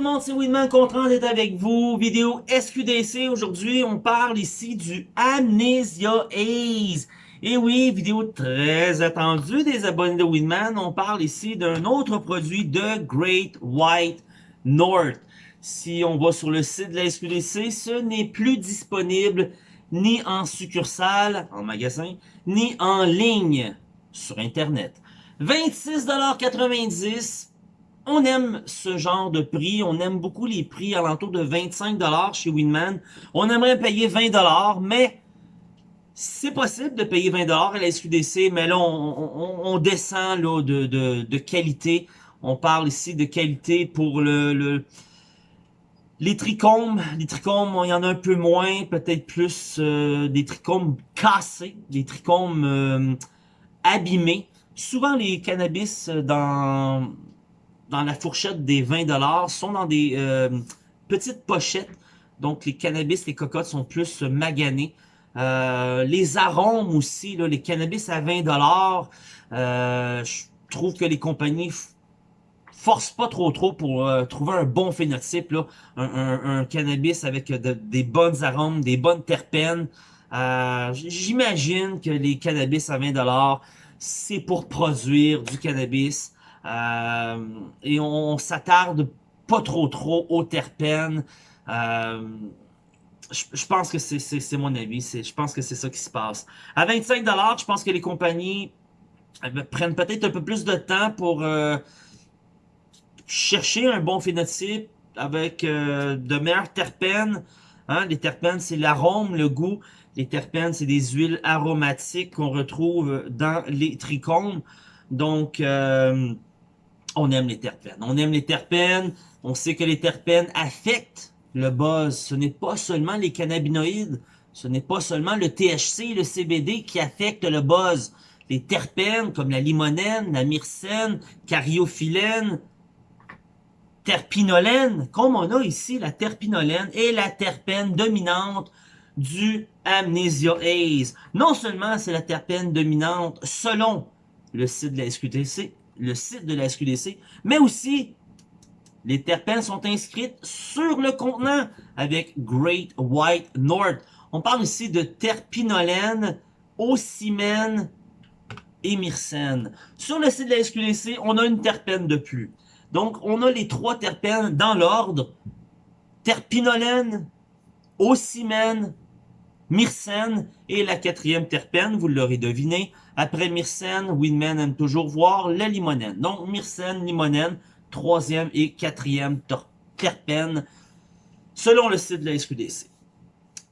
le monde, c'est Winman, content d'être avec vous. Vidéo SQDC. Aujourd'hui, on parle ici du Amnesia Ace. Et oui, vidéo très attendue des abonnés de Winman. On parle ici d'un autre produit de Great White North. Si on va sur le site de la SQDC, ce n'est plus disponible ni en succursale, en magasin, ni en ligne sur Internet. 26,90$. On aime ce genre de prix. On aime beaucoup les prix alentour de 25$ chez Winman. On aimerait payer 20$, mais c'est possible de payer 20$ à la SQDC, mais là, on, descend là, de, de, qualité. On parle ici de qualité pour le, le les trichomes, les trichomes, il y en a un peu moins, peut-être plus euh, des trichomes cassés, des trichomes euh, abîmés. Souvent, les cannabis euh, dans, dans la fourchette des 20$ sont dans des euh, petites pochettes. Donc, les cannabis, les cocottes sont plus maganés. Euh, les arômes aussi, les cannabis à 20$, je trouve que les compagnies forcent pas trop trop pour trouver un bon phénotype. Là. Un, cannabis avec des bonnes arômes, des bonnes terpènes. J'imagine que les cannabis à 20$, c'est pour produire du cannabis. Euh, et on, s'attarde pas trop trop aux terpènes. Euh, je, pense que c'est mon avis. Je pense que c'est ça qui se passe. À 25$, je pense que les compagnies euh, prennent peut-être un peu plus de temps pour chercher un bon phénotype avec de meilleurs terpènes. Hein. Les terpènes, c'est l'arôme, le goût. Les terpènes, c'est des huiles aromatiques qu'on retrouve dans les trichomes. Donc, euh, on aime les terpènes. On aime les terpènes. On sait que les terpènes affectent le buzz. Ce n'est pas seulement les cannabinoïdes. Ce n'est pas seulement le THC, le CBD qui affectent le buzz. Les terpènes comme la limonène, la myrcène, cariophyllène, terpinolène, comme on a ici la terpinolène et la terpène dominante du Amnesia Haze. Non seulement c'est la terpène dominante selon le site de la SQDC, le site de la SQDC, mais aussi les terpènes sont inscrites sur le contenant avec Great White North. On parle ici de terpinolène, ocimène et myrcène. Sur le site de la SQDC, on a une terpène de plus. Donc, on a les trois terpènes dans l'ordre. Terpinolène, ocimène Myrcène et la quatrième terpène, vous l'aurez deviné. Après Myrcène, Winman aime toujours voir la limonène. Donc Myrcène, limonène, troisième et quatrième terpène, selon le site de la SQDC.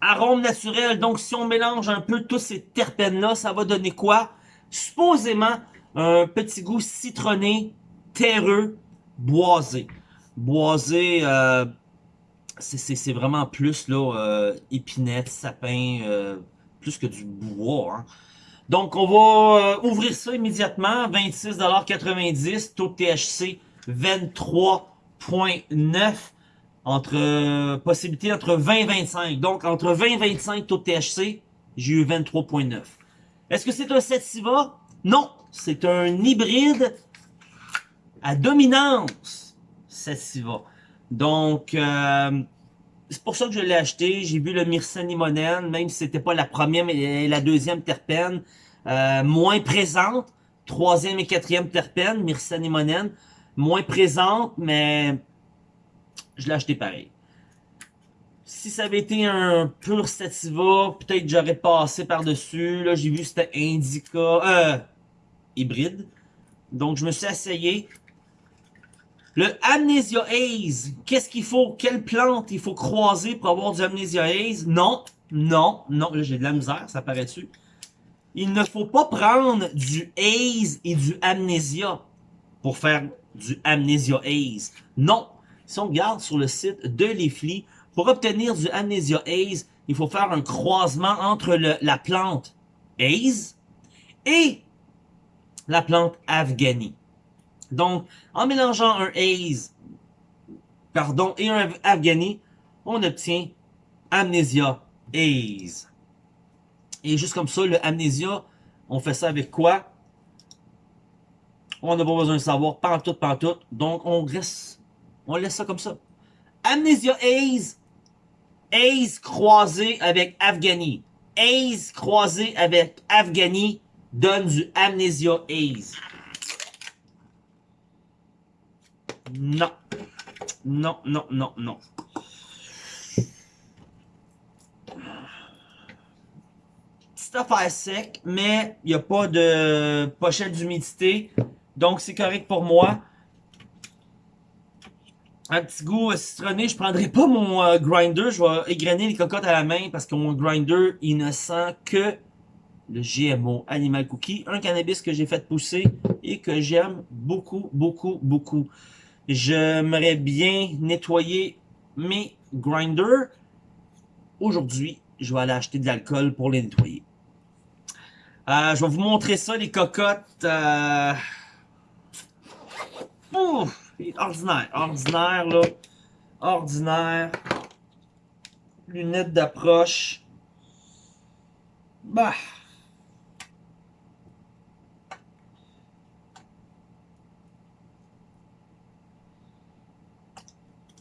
Arôme naturel, donc si on mélange un peu tous ces terpènes-là, ça va donner quoi? Supposément, un petit goût citronné, terreux, boisé. Boisé, euh, c'est vraiment plus là euh, épinette, sapin, euh, plus que du bois. Hein. Donc on va euh, ouvrir ça immédiatement, 26,90$, taux de THC 23.9 entre possibilité entre 20 et 25. Donc entre 20 et 25 taux de THC, j'ai eu 23.9. Est-ce que c'est un sativa? Non, c'est un hybride à dominance sativa. Donc, euh, c'est pour ça que je l'ai acheté. J'ai vu le myrcène limonène, même si c'était pas la première et la deuxième terpène, euh, moins présente. Troisième et quatrième terpène, myrcène limonène, moins présente, mais je l'ai acheté pareil. Si ça avait été un pur sativa, peut-être j'aurais passé par-dessus. Là, j'ai vu c'était Indica, euh, hybride. Donc, je me suis essayé. Le Amnesia Haze, qu'est-ce qu'il faut? Quelle plante il faut croiser pour avoir du Amnesia Haze? Non, non, non, là j'ai de la misère, ça paraît dessus. Il ne faut pas prendre du Haze et du Amnesia pour faire du Amnesia Haze. Non, si on regarde sur le site de Leafly, pour obtenir du Amnesia Haze, il faut faire un croisement entre la plante Haze et la plante Afghani. Donc, en mélangeant un Haze pardon, et un Afghani, on obtient Amnesia Haze. Et juste comme ça, le Amnesia, on fait ça avec quoi? On n'a pas besoin de savoir, pantoute, pantoute. Donc, on reste, on laisse ça comme ça. Amnesia Haze, Haze croisé avec Afghani. Haze croisé avec Afghani donne du Amnesia Haze. Non. Non, non, non, non. Petite affaire sec, mais il n'y a pas de pochette d'humidité. Donc, c'est correct pour moi. Un petit goût citronné. Je prendrai pas mon euh, grinder. Je vais égrener les cocottes à la main parce que mon grinder, il ne sent que le GMO Animal Cookie. Un cannabis que j'ai fait pousser et que j'aime beaucoup, beaucoup, beaucoup. J'aimerais bien nettoyer mes grinders. Aujourd'hui, je vais aller acheter de l'alcool pour les nettoyer. Euh, je vais vous montrer ça, les cocottes. Euh... Ordinaire, ordinaire, là. Ordinaire. Lunettes d'approche. Bah.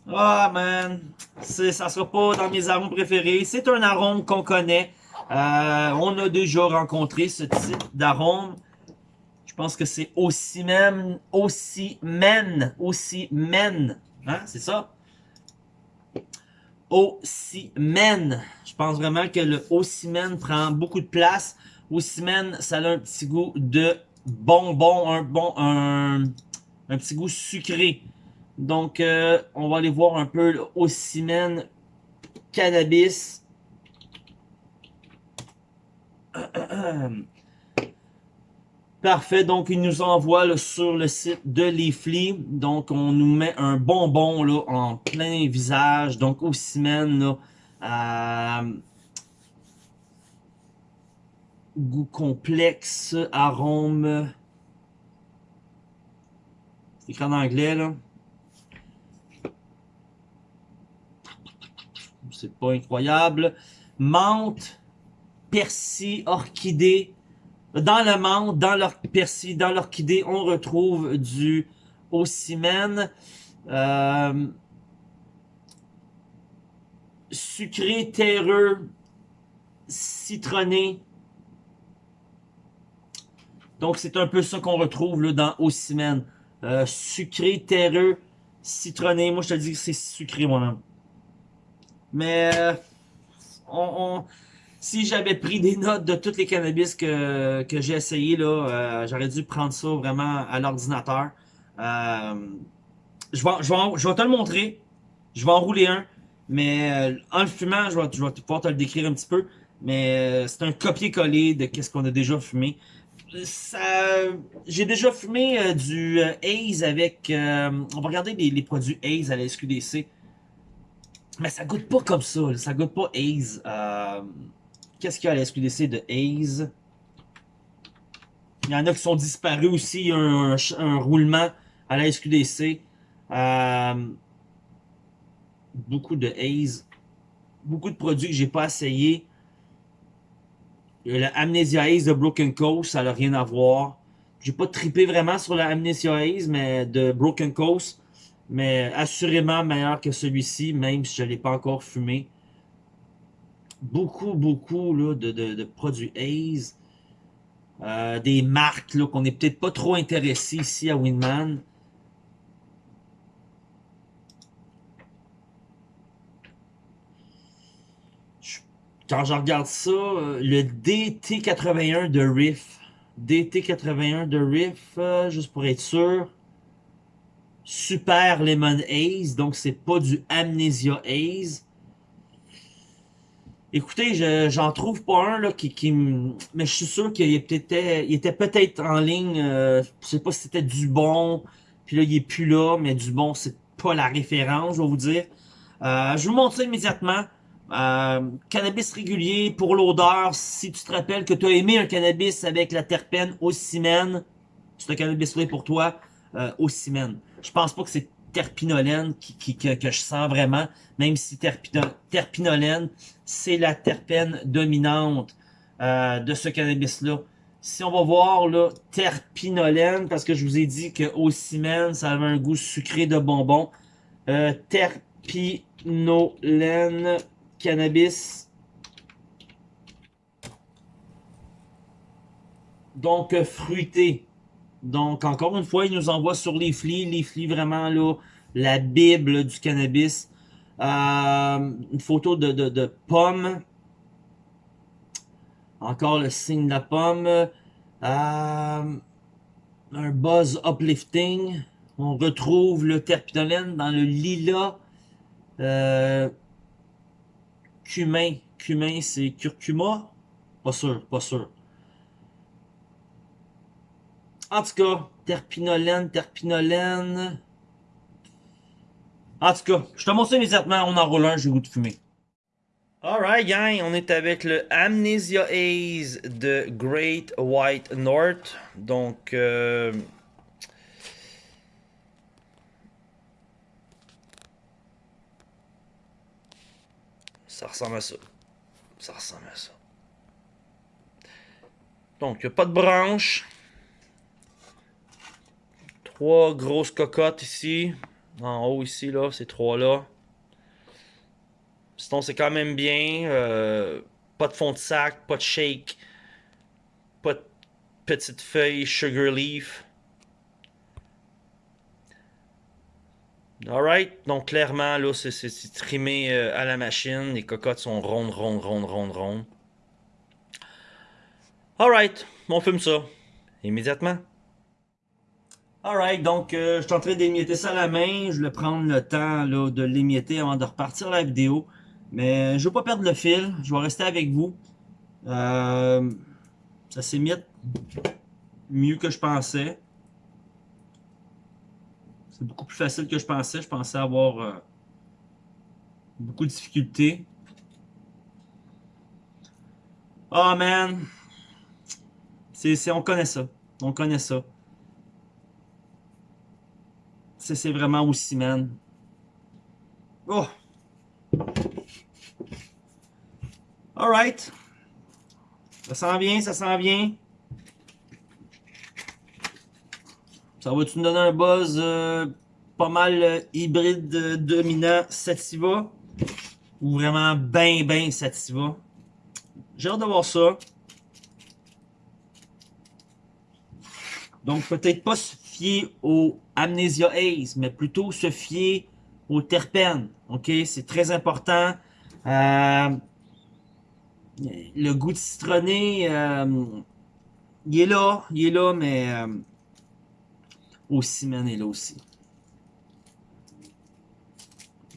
Ah, man. Ça sera pas dans mes arômes préférés. C'est un arôme qu'on connaît. Euh, on a déjà rencontré ce type d'arôme. Je pense que c'est aussi même, aussi men, aussi men. Hein, c'est ça? men. Je pense vraiment que le men prend beaucoup de place. men, ça a un petit goût de bonbon, un bon, un, un petit goût sucré. Donc, euh, on va aller voir un peu le Ossimène Cannabis. Parfait, donc il nous envoie sur le site de Leafly. Donc on nous met un bonbon là, en plein visage. Donc euh, goût complexe, arôme. C'est écrit en anglais là. C'est pas incroyable. Menthe, persil, orchidée. Dans la menthe, dans leur persil, dans l'orchidée, on retrouve du ocimène. Euh, sucré, terreux, citronné. Donc, c'est un peu ça qu'on retrouve dans Ocimène. Euh, sucré, terreux, citronné. Moi, je te dis que c'est sucré, moi-même. Mais euh, on, si j'avais pris des notes de tous les cannabis que, que j'ai essayé, là, euh, j'aurais dû prendre ça vraiment à l'ordinateur. Euh, je, vais, je, vais, je vais te le montrer. Je vais enrouler un. Mais en le fumant, je vais, je vais pouvoir te le décrire un petit peu. Mais c'est un copier-coller de qu'est-ce qu'on a déjà fumé. J'ai déjà fumé du Haze avec... on va regarder les, les produits Haze à la SQDC. Mais ça goûte pas comme ça. Ça goûte pas Haze. Euh, qu'est-ce qu'il y a à la SQDC de Haze? Il y en a qui sont disparus aussi. Il y a un, roulement à la SQDC. Euh, beaucoup de Haze. Beaucoup de produits que j'ai pas essayé. La Amnesia Haze de Broken Coast, ça n'a rien à voir. J'ai pas trippé vraiment sur la Amnesia Haze, mais de Broken Coast mais assurément meilleur que celui-ci, même si je ne l'ai pas encore fumé. Beaucoup, beaucoup là, de, de, produits Haze. Euh, des marques qu'on n'est peut-être pas trop intéressé ici à Winman. Quand je regarde ça, euh, le DT81 de Riff. DT81 de Riff, euh, juste pour être sûr. Super Lemon Haze, donc c'est pas du Amnesia Haze. Écoutez, j'en trouve pas un là qui, qui mais je suis sûr qu'il était, peut-être en ligne. Euh, je sais pas si c'était du bon, puis là il est plus là, mais du bon c'est pas la référence, je vais vous dire. Euh, je vous montre immédiatement. Euh, cannabis régulier pour l'odeur. Si tu te rappelles que tu as aimé un cannabis avec la terpène ocimène, c'est un cannabis-là pour toi, euh, ocimène. Je pense pas que c'est terpinolène qui, que, je sens vraiment, même si terpinolène, c'est la terpène dominante euh, de ce cannabis-là. Si on va voir là, parce que je vous ai dit que Ocimène, ça avait un goût sucré de bonbon. Euh, terpinolène cannabis. Donc, euh, fruité. Donc, encore une fois, il nous envoie sur les flics. Les flics, vraiment, là, la bible du cannabis. Euh, une photo de, de, pomme. Encore le signe de la pomme. Euh, un buzz uplifting. On retrouve le terpinolène dans le lilas. Euh, cumin. Cumin, c'est curcuma? Pas sûr, pas sûr. En tout cas, terpinolène, terpinolène. En tout cas, je te montre ça immédiatement, on enroule un, j'ai goût de fumer. Alright gang, on est avec le Amnesia Haze de Great White North. Donc, euh... ça ressemble à ça. Ça ressemble à ça. Donc, il n'y a pas de branche. Trois grosses cocottes ici. En haut ici, là, ces trois-là. Sinon, c'est quand même bien. Euh, pas de fond de sac, pas de shake. Pas de petites feuilles sugar leaf. Alright, donc clairement, là, c'est trimé euh, à la machine. Les cocottes sont rondes, rondes, rondes, rondes, rondes. Alright, on fume ça. Immédiatement. Alright, donc euh, je suis en train d'émietter ça à la main. Je vais prendre le temps de l'émietter avant de repartir la vidéo. Mais je veux pas perdre le fil. Je vais rester avec vous. Euh, ça s'émiette mieux que je pensais. C'est beaucoup plus facile que je pensais. Je pensais avoir euh, beaucoup de difficultés. Oh man! On connaît ça. On connaît ça. C'est vraiment aussi, man. Oh! Alright. Ça sent bien, ça sent bien. Ça va-tu nous donner un buzz euh, pas mal euh, hybride euh, dominant sativa? Ou vraiment bien, bien sativa? J'ai hâte de voir ça. Donc, peut-être pas se fier au Amnesia Haze, mais plutôt se fier au terpènes. OK? C'est très important. Euh, le goût de citronné, euh, il est là, il est là, mais euh, aussi, man, est là aussi.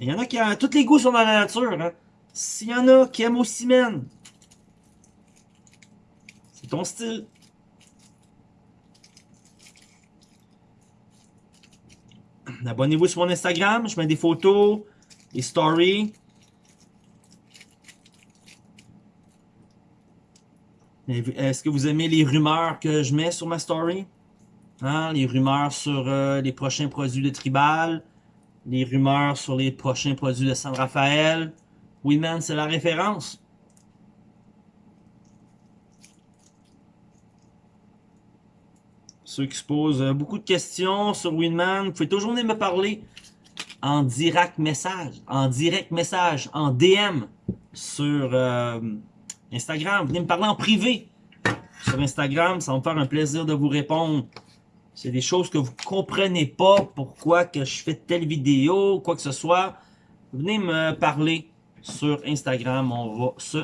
Il y en a qui ont... Tous les goûts sont dans la nature. Hein? S'il y en a qui aiment aussi, man, c'est ton style. Abonnez-vous sur mon Instagram, je mets des photos, des stories. Est-ce que vous aimez les rumeurs que je mets sur ma story? Hein? Les rumeurs sur euh, les prochains produits de Tribal, les rumeurs sur les prochains produits de San Rafael. Oui, man, c'est la référence. Qui se posent euh, beaucoup de questions sur Winman, vous pouvez toujours venir me parler en direct message, en direct message, en DM sur euh, Instagram. Venez me parler en privé sur Instagram, ça va me faire un plaisir de vous répondre. C'est des choses que vous comprenez pas, pourquoi que je fais telle vidéo, quoi que ce soit. Venez me parler sur Instagram, on va se...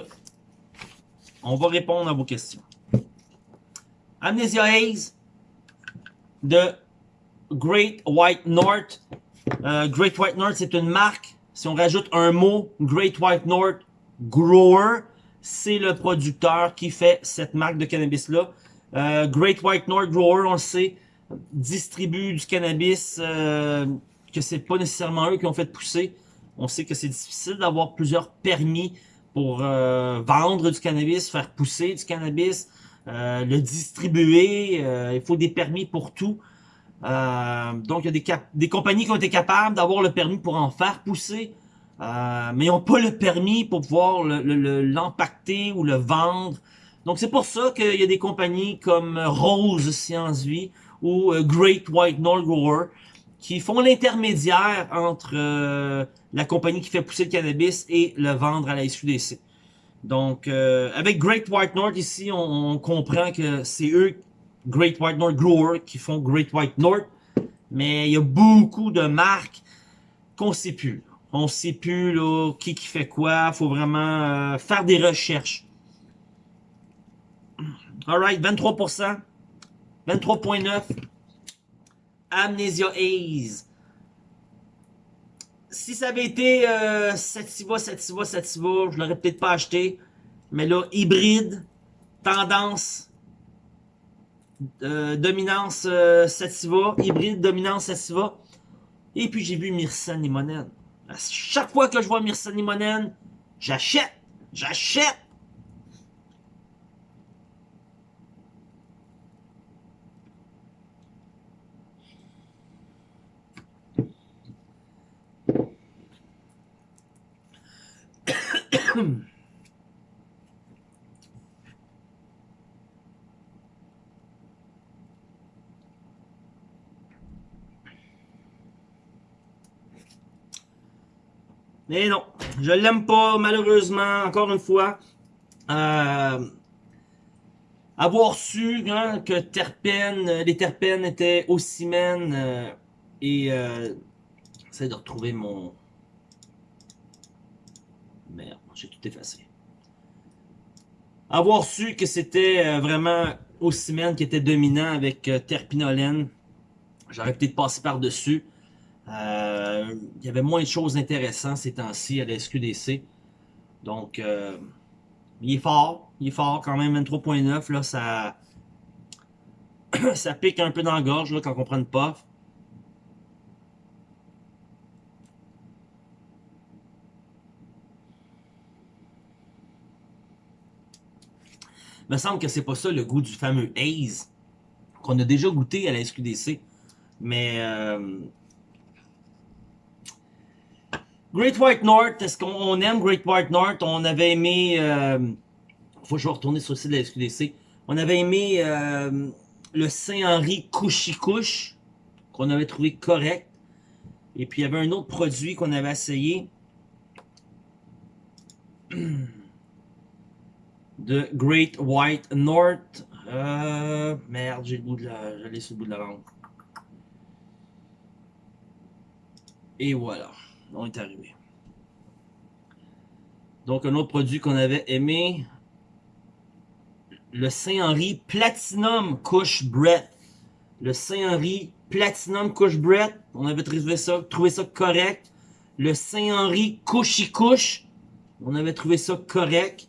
On va répondre à vos questions. Amnesia Haze, de Great White North. Euh, Great White North, c'est une marque. Si on rajoute un mot, Great White North Grower, c'est le producteur qui fait cette marque de cannabis-là. Euh, Great White North Grower, on le sait, distribue du cannabis euh, que c'est pas nécessairement eux qui ont fait pousser. On sait que c'est difficile d'avoir plusieurs permis pour vendre du cannabis, faire pousser du cannabis. Euh, le distribuer. Euh, il faut des permis pour tout. Euh, donc, il y a des, compagnies qui ont été capables d'avoir le permis pour en faire pousser, mais ils n'ont pas le permis pour pouvoir l'empacter ou le vendre. Donc, c'est pour ça qu'il y a des compagnies comme Rose Science Vie ou Great White North Grower qui font l'intermédiaire entre la compagnie qui fait pousser le cannabis et le vendre à la SQDC. Donc, euh, avec Great White North ici, on, comprend que c'est eux, Great White North Grower, qui font Great White North. Mais il y a beaucoup de marques qu'on sait plus. On sait plus qui qui fait quoi. faut vraiment euh, faire des recherches. Alright, 23%. 23.9. Amnesia Haze. Si ça avait été euh, Sativa, Sativa, Sativa, je l'aurais peut-être pas acheté. Mais là, hybride, tendance, euh, dominance euh, Sativa, hybride, dominance Sativa. Et puis j'ai vu Myrcène Limonène. À chaque fois que je vois Myrcène Limonène, j'achète, j'achète. Mais non, je l'aime pas, malheureusement, encore une fois. Euh, avoir su hein, que les terpènes étaient aussi euh, et euh, j'essaie de retrouver mon... J'ai tout effacé. Avoir su que c'était euh, vraiment Ocimène qui était dominant avec euh, terpinolène, j'aurais peut-être passé par-dessus. Euh, il y avait moins de choses intéressantes ces temps-ci à la SQDC. Donc, il est fort. Il est fort quand même, 23.9. Là, ça, ça pique un peu dans la gorge quand on prend une puff. Me semble que c'est pas ça le goût du fameux Haze qu'on a déjà goûté à la SQDC. Mais euh, Great White North, est-ce qu'on aime Great White North? On avait aimé... Euh, faut que je vais retourner sur le site de la SQDC. On avait aimé euh, le Saint-Henri Couchy-Couche, qu'on avait trouvé correct. Et puis, il y avait un autre produit qu'on avait essayé. De Great White North. Euh, merde, j'ai le bout de la... J'allais sur le bout de la langue. Et voilà on est arrivé. Donc, un autre produit qu'on avait aimé, le Saint-Henri Platinum Couche Brett. Le Saint-Henri Platinum Couche Brett, on avait trouvé ça, trouvé ça correct. Le Saint-Henri Couchy Couche, on avait trouvé ça correct.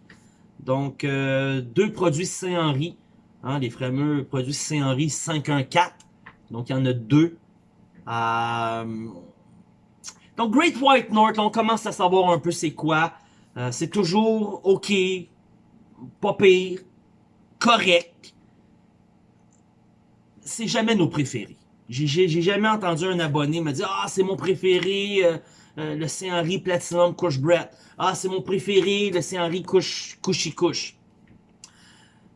Donc, euh, deux produits Saint-Henri, hein, les fameux produits Saint-Henri 514. Donc, il y en a deux. Euh, donc, Great White North, on commence à savoir un peu c'est quoi. Euh, c'est toujours OK, pas pire, correct. C'est jamais nos préférés. J'ai jamais entendu un abonné me dire « Ah, c'est mon préféré, euh, euh, le Saint-Henri Platinum Couche Brett. Ah, c'est mon préféré, le Saint-Henri Couche Couchy Couche. »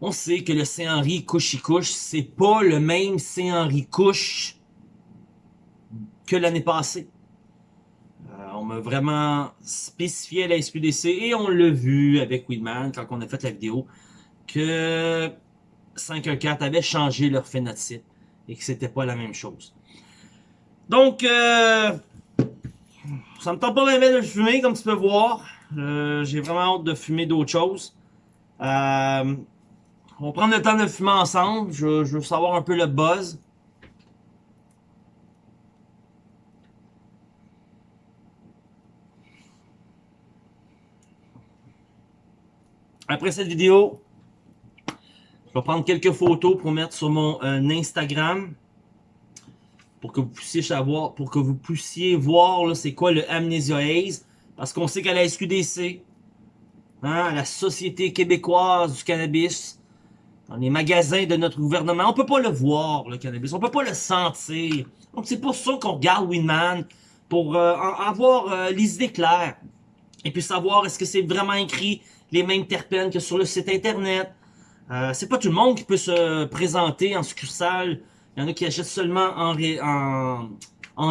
On sait que le Saint-Henri Couchy Couche, c'est pas le même Saint-Henri Couche que l'année passée on m'a vraiment spécifié à la SQDC et on l'a vu avec Weedman quand on a fait la vidéo que 514 avait changé leur phénotype et que c'était pas la même chose. Donc, euh, ça me tente pas vraiment de fumer comme tu peux voir. Euh, j'ai vraiment hâte de fumer d'autres choses. Euh, on va prendre le temps de fumer ensemble. Je, je veux savoir un peu le buzz. Après cette vidéo, je vais prendre quelques photos pour mettre sur mon euh, Instagram pour que vous puissiez savoir, pour que vous puissiez voir c'est quoi le Amnesia Haze. Parce qu'on sait qu'à la SQDC, hein, la Société québécoise du cannabis, dans les magasins de notre gouvernement, on peut pas le voir, le cannabis, on peut pas le sentir. Donc c'est pour ça qu'on regarde Winman, pour euh, avoir euh, les idées. Et puis savoir est-ce que c'est vraiment écrit les mêmes terpènes que sur le site internet. Euh, c'est pas tout le monde qui peut se présenter en succursale. Il y en a qui achètent seulement en,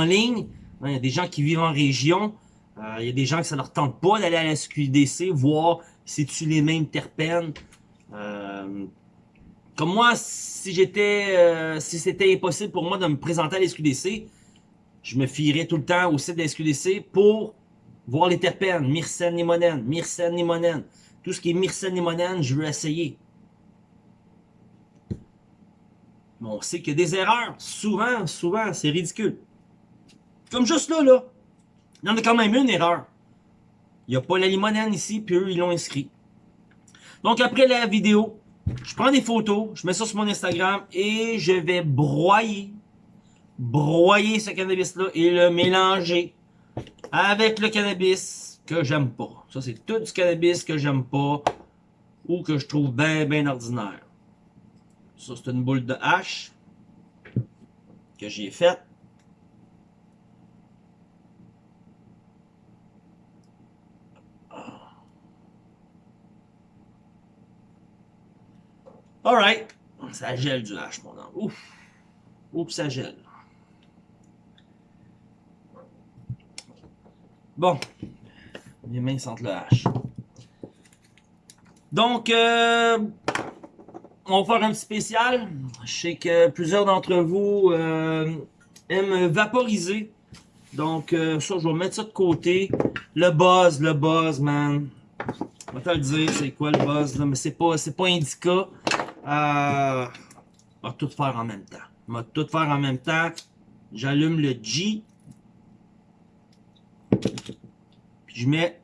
ligne. Il y a des gens qui vivent en région. Euh, il y a des gens que ça leur tente pas d'aller à la SQDC, voir si tu les mêmes terpènes. Euh, comme moi, si j'étais, euh, si c'était impossible pour moi de me présenter à la SQDC, je me fierais tout le temps au site de la SQDC pour voir les terpènes, myrcène, limonène, myrcène, limonène. Tout ce qui est myrcène, limonène, je veux essayer. Mais on sait qu'il y a des erreurs. Souvent, souvent, c'est ridicule. Comme juste là, là. Il y en a quand même une erreur. Il n'y a pas la limonène ici, puis eux, ils l'ont inscrit. Donc, après la vidéo, je prends des photos, je mets ça sur mon Instagram et je vais broyer, broyer ce cannabis-là et le mélanger avec le cannabis que j'aime pas. Ça, c'est tout du cannabis que j'aime pas ou que je trouve bien, bien ordinaire. Ça, c'est une boule de hache que j'ai faite. Alright. Ça gèle du hache, mon homme. Ouf. Oups, ça gèle. Bon. Les mains sentent le hache. Donc, euh, on va faire un petit spécial. Je sais que plusieurs d'entre vous euh, aiment vaporiser. Donc, euh, ça, je vais mettre ça de côté. Le buzz, le buzz, man. On va te le dire, c'est quoi le buzz, là, mais c'est pas, pas indica. Euh, on va tout faire en même temps. On va tout faire en même temps. J'allume le G. Puis je mets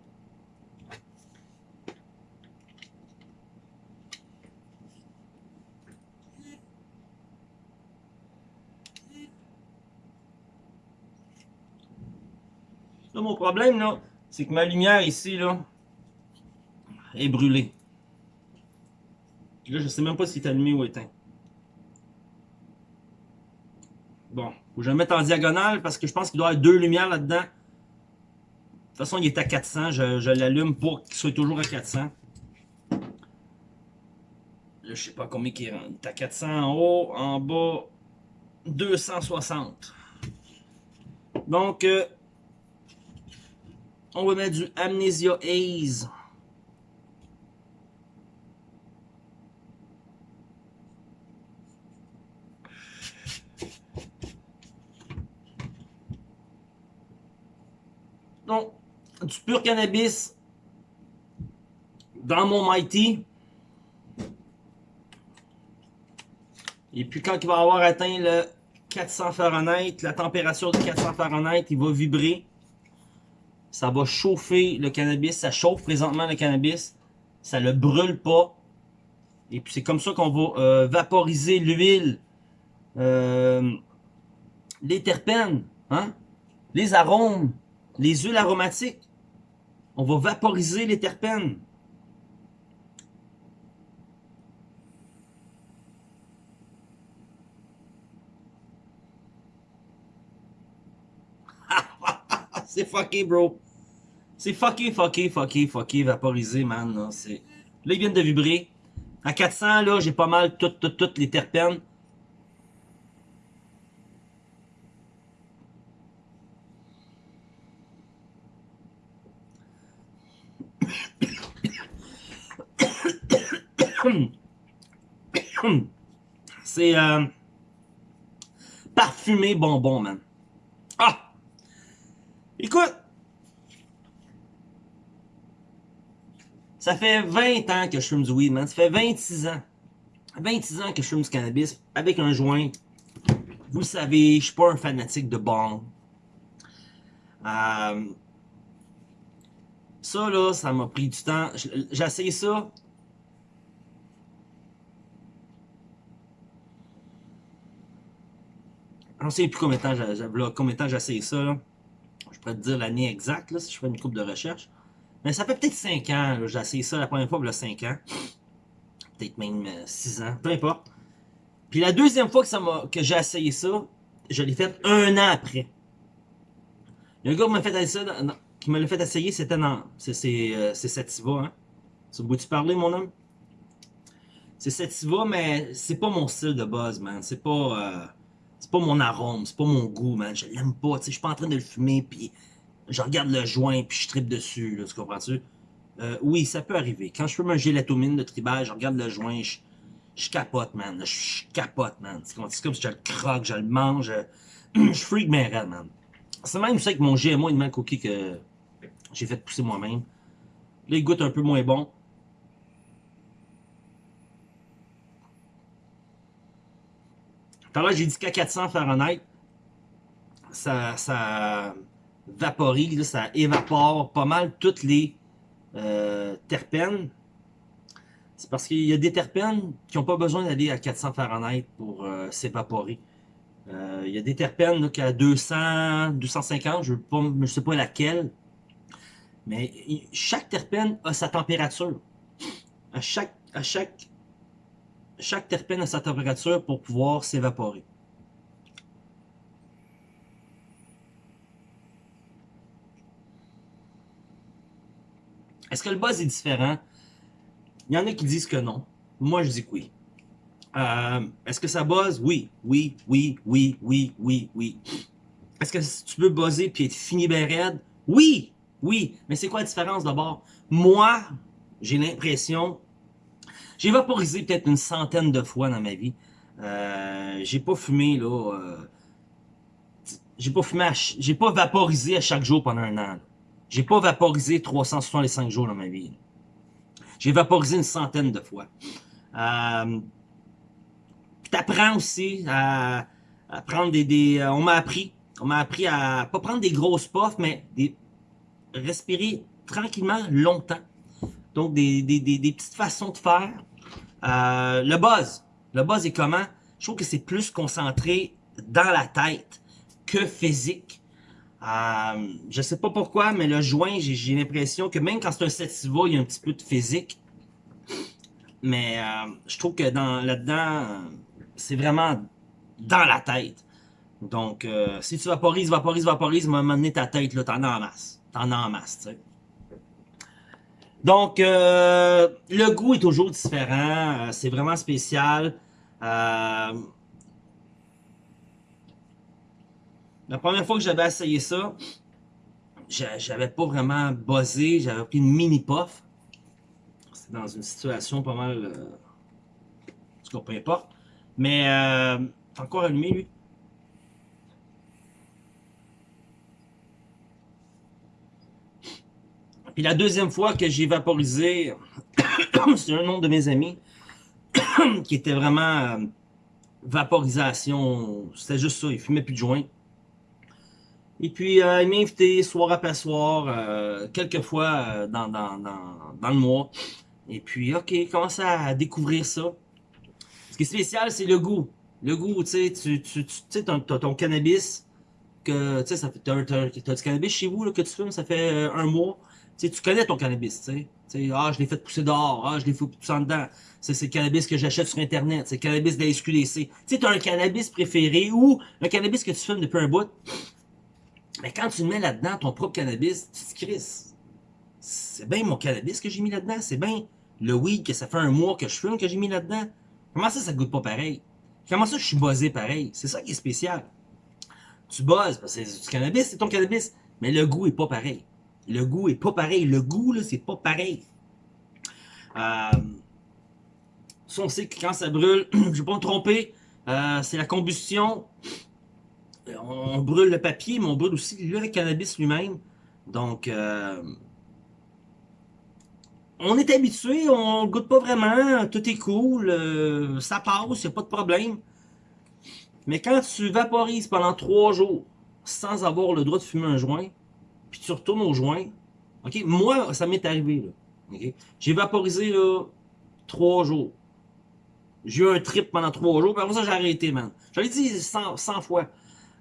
Là, mon problème, là, c'est que ma lumière ici, là, est brûlée. Là, je sais même pas si est allumé ou éteint. Bon, faut que je le mette en diagonale parce que je pense qu'il doit y avoir deux lumières là-dedans. De toute façon, il est à 400. Je, l'allume pour qu'il soit toujours à 400. Là, je sais pas combien il est. Il est à 400 en haut, en bas, 260. Donc, euh, on va mettre du Amnesia Haze. Donc, du pur cannabis dans mon Mighty. Et puis quand il va avoir atteint le 400 Fahrenheit, la température de 400 Fahrenheit, il va vibrer ça va chauffer le cannabis, ça chauffe présentement le cannabis, ça le brûle pas. Et puis c'est comme ça qu'on va euh, vaporiser l'huile, euh, les terpènes, hein? les arômes, les huiles aromatiques. On va vaporiser les terpènes. c'est fucké, bro. C'est fucké, fucké, fucké, fucké, vaporisé, man. Là, c'est... là, ils viennent de vibrer. À 400, là, j'ai pas mal toutes, toutes, toutes les terpènes. C'est euh, parfumé bonbon, man. Ah! Écoute, Ça fait 20 ans que je fume du weed, man. Ça fait 26 ans. 26 ans que je fume du cannabis avec un joint. Vous le savez, je suis pas un fanatique de bong. Euh, ça, là, ça m'a pris du temps. J'ai ça. Je ne sais plus combien de temps j'ai ça. Je pourrais te dire l'année exacte là, si je fais une coupe de recherche. Mais ça fait peut-être 5 ans. J'ai essayé ça la première fois, il y a 5 ans. Peut-être même 6 euh, ans, peu importe. Puis la deuxième fois que, ça que j'ai essayé ça, je l'ai fait un an après. Un gars qui m'a fait essayer, qui me l'a fait essayer, c'était dans. C'est euh, Sativa, hein. Ça vous parler, mon homme? C'est Sativa, mais c'est pas mon style de buzz, man. C'est pas. Euh, c'est pas mon arôme, c'est pas mon goût, man. Je l'aime pas, tu sais, je suis pas en train de le fumer, puis je regarde le joint, puis je tripe dessus, tu comprends-tu? Euh, oui, ça peut arriver. Quand je fume un gélatomine de tribal, je regarde le joint, je, je capote, man. Je, capote, man. C'est comme, si je le croque, je le mange, je, je freak mes rêves, man. C'est même ça avec mon GMO et de cookie que j'ai fait pousser moi-même. Là, il goûte un peu moins bon. Tout à l'heure, j'ai dit qu'à 400 Fahrenheit, ça, ça vaporise, ça évapore pas mal toutes les euh, terpènes. C'est parce qu'il y a des terpènes qui n'ont pas besoin d'aller à 400 Fahrenheit pour euh, s'évaporer. Euh, il y a des terpènes qui à 200, 250, je ne sais pas laquelle. Mais chaque terpène a sa température. À chaque, à chaque, chaque terpène a sa température pour pouvoir s'évaporer. Est-ce que le buzz est différent? Il y en a qui disent que non. Moi, je dis que oui. Euh, Est-ce que ça buzz? Oui, oui, oui, oui, oui, oui, oui. Est-ce que tu peux buzzer puis être fini ben raide? Oui, oui. Mais c'est quoi la différence d'abord? Moi, j'ai l'impression... J'ai vaporisé peut-être une centaine de fois dans ma vie. Euh, j'ai pas fumé, là... Euh, j'ai pas fumé, j'ai pas vaporisé à chaque jour pendant un an. J'ai pas vaporisé 365 jours dans ma vie. J'ai vaporisé une centaine de fois. Euh, T'apprends aussi à, prendre des, des euh, on m'a appris, on m'a appris à pas prendre des grosses puffs, mais des, respirer tranquillement longtemps. Donc des, des, des, petites façons de faire. Euh, le buzz, le buzz est comment? Je trouve que c'est plus concentré dans la tête que physique. Euh, je sais pas pourquoi, mais le joint, j'ai l'impression que même quand c'est un sativa, il y a un petit peu de physique. Mais euh, je trouve que dans là-dedans, c'est vraiment dans la tête. Donc, euh, si tu vaporises, vaporises, vaporises, à un moment donné, ta tête, là, t'en as en masse. T'en as en masse, tu sais. Donc, le goût est toujours différent. c'est vraiment spécial. Euh, La première fois que j'avais essayé ça, j'avais pas vraiment buzzé, j'avais pris une mini puff. C'était dans une situation pas mal... Euh, en tout cas, peu importe. Mais, euh, encore allumé, lui. Puis la deuxième fois que j'ai vaporisé, c'est un nom de mes amis qui était vraiment euh, vaporisation. C'était juste ça, il fumait plus de joint. Et puis, euh, il m'a invité soir après soir, euh, quelques fois euh, dans, dans, dans, dans, le mois. Et puis, OK, commence à découvrir ça. Ce qui est spécial, c'est le goût. Le goût, tu sais, tu, tu, tu sais, ton, ton cannabis, que, tu sais, ça fait, t'as, du cannabis chez vous, là, que tu fumes, ça fait euh, un mois. Tu sais, tu connais ton cannabis, tu sais. Tu sais, ah, je l'ai fait pousser dehors, ah, je l'ai fait pousser en dedans. C'est le cannabis que j'achète sur Internet, c'est le cannabis de la SQDC. Tu sais, t'as un cannabis préféré ou un cannabis que tu fumes depuis un bout. Mais quand tu mets là-dedans ton propre cannabis, tu te. C'est bien mon cannabis que j'ai mis là-dedans. C'est bien le weed que ça fait un mois que je fume que j'ai mis là-dedans. Comment ça, ça goûte pas pareil? Comment ça, je suis buzzé pareil? C'est ça qui est spécial. Tu buzzes, parce que c'est du cannabis, c'est ton cannabis. Mais le goût est pas pareil. Le goût est pas pareil. Le goût, là, c'est pas pareil. Euh, ça, on sait que quand ça brûle, je vais pas me tromper, euh, c'est la combustion on brûle le papier, mais on brûle aussi le cannabis lui-même. Donc, euh, on est habitué, on ne goûte pas vraiment, tout est cool, euh, ça passe, il n'y a pas de problème. Mais quand tu vaporises pendant trois jours sans avoir le droit de fumer un joint, puis tu retournes au joint, moi, ça m'est arrivé. J'ai vaporisé, trois jours. J'ai eu un trip pendant trois jours, puis après ça, j'ai arrêté, man. J'avais dit 100, 100 fois.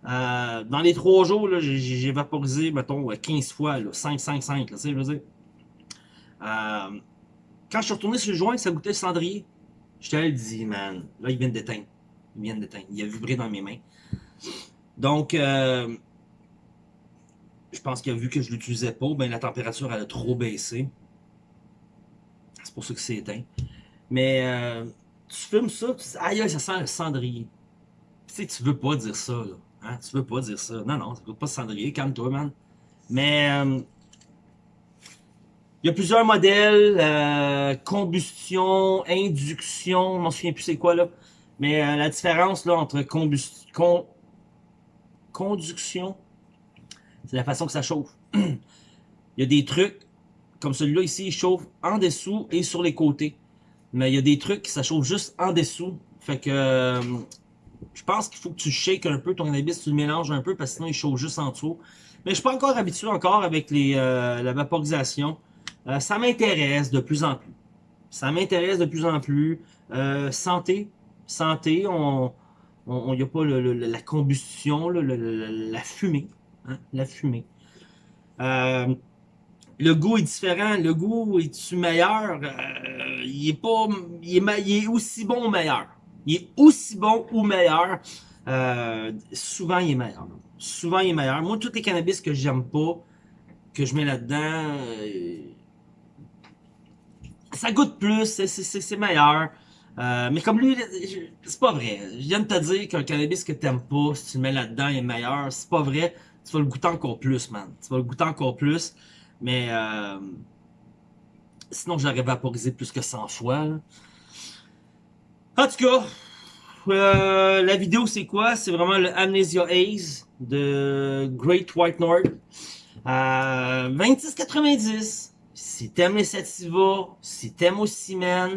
Euh, dans les trois jours, j'ai vaporisé, mettons, 15 fois, 5, 5, 5, là, tu sais, je veux dire. Euh, quand je suis retourné sur le joint, ça goûtait le cendrier. Je t'ai dit, man, là, il vient d'éteindre. Il vient d'éteindre. Il a vibré dans mes mains. Donc, euh, je pense qu'il a vu que je l'utilisais pas, ben la température, elle a trop baissé. C'est pour ça que c'est éteint. Mais, tu fumes ça, tu aïe, ça sent le cendrier sais, tu veux pas dire ça, là. Hein? Tu veux pas dire ça. Non, non, ça coûte pas cendrier, calme-toi, man. Mais... euh, il y a plusieurs modèles, euh, combustion, induction, je m'en souviens plus c'est quoi là. Mais euh, la différence là entre combustion, con, conduction, c'est la façon que ça chauffe. il y a des trucs, comme celui-là ici, il chauffe en dessous et sur les côtés. Mais il y a des trucs qui ça chauffe juste en dessous. Fait que je pense qu'il faut que tu shakes un peu ton cannabis, tu le mélanges un peu parce que sinon il chauffe juste en dessous. Mais je suis pas encore habitué encore avec les, euh, la vaporisation. Euh, ça m'intéresse de plus en plus. Ça m'intéresse de plus en plus. Euh, santé, santé, on, on, y a pas la combustion, la fumée, hein, la fumée. Le goût est différent. Le goût est-tu meilleur? Il est pas, il est, il est aussi bon ou meilleur. Il est aussi bon ou meilleur. Euh, souvent, il est meilleur. Souvent, il est meilleur. Moi, tous les cannabis que j'aime pas, que je mets là-dedans, euh, ça goûte plus, c'est- meilleur. Euh, mais comme lui, c'est pas vrai. Je viens de te dire qu'un cannabis que t'aimes pas, si tu le mets là-dedans, il est meilleur. C'est pas vrai. Tu vas le goûter encore plus, man. Tu vas le goûter encore plus. Mais sinon, je l'aurais vaporisé plus que 100 fois. En tout cas, euh, la vidéo, c'est quoi? C'est vraiment le Amnesia Haze de Great White North. Euh, 26,90. Si t'aimes les sativa, si t'aimes au ciment,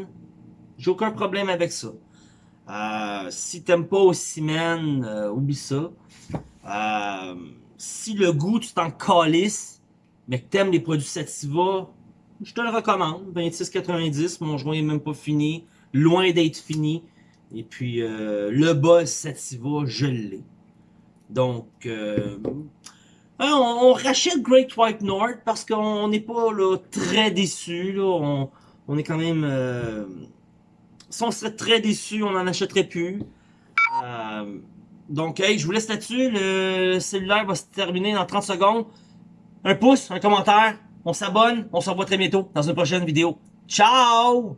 j'ai aucun problème avec ça. Euh, si t'aimes pas au ciment, euh, oublie ça. Euh, si le goût, tu t'en calisses, mais que t'aimes les produits sativa, je te le recommande. 26,90. Mon joint est même pas fini. Loin d'être fini. Et puis, euh, le buzz sativa, je l'ai. Donc, euh, hein, on, rachète Great White North parce qu'on n'est pas très déçu. On, est quand même... euh, si on serait très déçu, on n'en achèterait plus. Euh, donc, hey, je vous laisse là-dessus. Le cellulaire va se terminer dans 30 secondes. Un pouce, un commentaire. On s'abonne. On se revoit très bientôt dans une prochaine vidéo. Ciao!